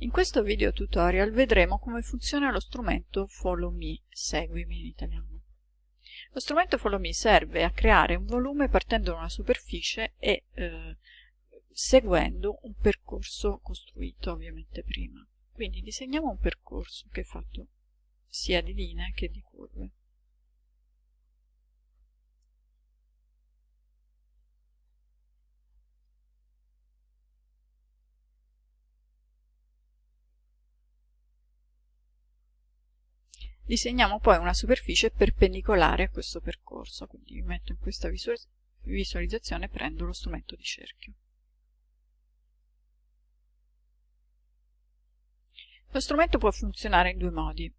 In questo video tutorial vedremo come funziona lo strumento Follow Me, seguimi in italiano. Lo strumento Follow Me serve a creare un volume partendo da una superficie e eh, seguendo un percorso costruito ovviamente prima. Quindi disegniamo un percorso che è fatto sia di linee che di curve. Disegniamo poi una superficie perpendicolare a questo percorso, quindi mi metto in questa visualizzazione e prendo lo strumento di cerchio. Lo strumento può funzionare in due modi.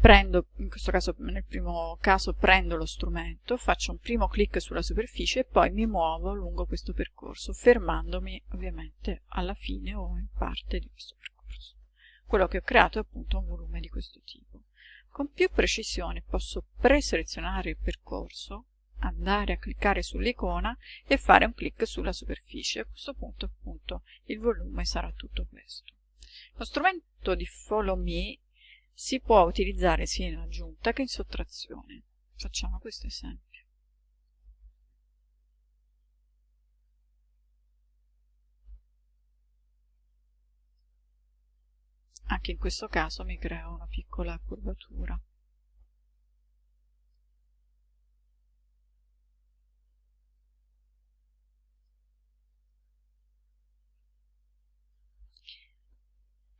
Prendo, in questo caso, nel primo caso prendo lo strumento, faccio un primo clic sulla superficie e poi mi muovo lungo questo percorso, fermandomi ovviamente alla fine o in parte di questo percorso. Quello che ho creato è appunto un volume di questo tipo. Con più precisione posso preselezionare il percorso, andare a cliccare sull'icona e fare un clic sulla superficie. A questo punto appunto il volume sarà tutto questo. Lo strumento di Follow Me si può utilizzare sia in aggiunta che in sottrazione. Facciamo questo esempio. Anche in questo caso mi creo una piccola curvatura.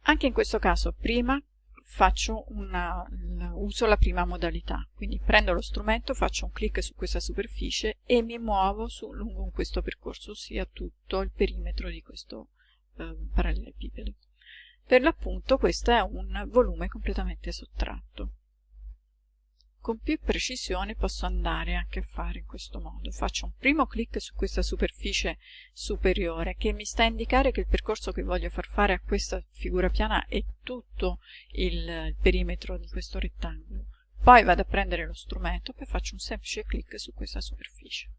Anche in questo caso prima una, uso la prima modalità, quindi prendo lo strumento, faccio un clic su questa superficie e mi muovo su, lungo questo percorso, ossia tutto il perimetro di questo eh, parallelepipedo. Per l'appunto questo è un volume completamente sottratto. Con più precisione posso andare anche a fare in questo modo. Faccio un primo clic su questa superficie superiore che mi sta a indicare che il percorso che voglio far fare a questa figura piana è tutto il perimetro di questo rettangolo. Poi vado a prendere lo strumento e faccio un semplice clic su questa superficie.